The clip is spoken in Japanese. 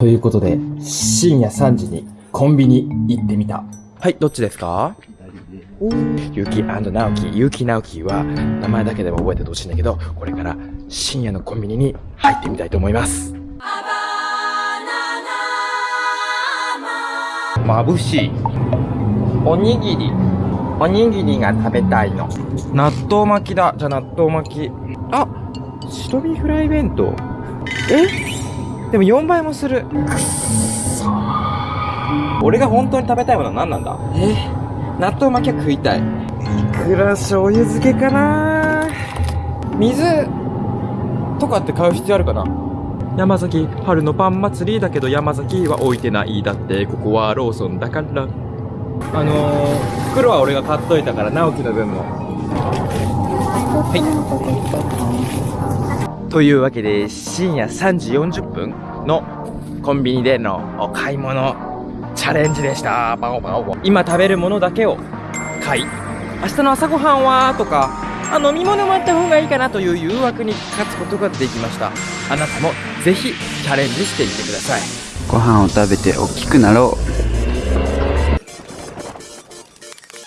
ということで、深夜3時にコンビニ行ってみた。はい、どっちですか？ゆき直樹、ゆき直樹は名前だけでも覚えててほしいんだけど、これから深夜のコンビニに入ってみたいと思います。眩しい。おにぎり。おにぎりが食べたいの。納豆巻きだ。じゃあ納豆巻き。あ白身フライ弁当。え？でも4倍もする。俺が本当に食べたいものは何なんだ？え？納豆巻きは食いたい。いくら醤油漬けかな？水とかって買う必要あるかな？山崎春のパン祭りだけど山崎は置いてない。だってここはローソンだから。あのー、袋は俺が買っといたから直樹の分も。はいというわけで深夜3時40分のコンビニでのお買い物チャレンジでした。バオバオ。今食べるものだけを買い。明日の朝ごはんはとかあ飲み物もあった方がいいかなという誘惑に勝つことができました。あなたもぜひチャレンジしてみてください。ご飯を食べて大きくなろう。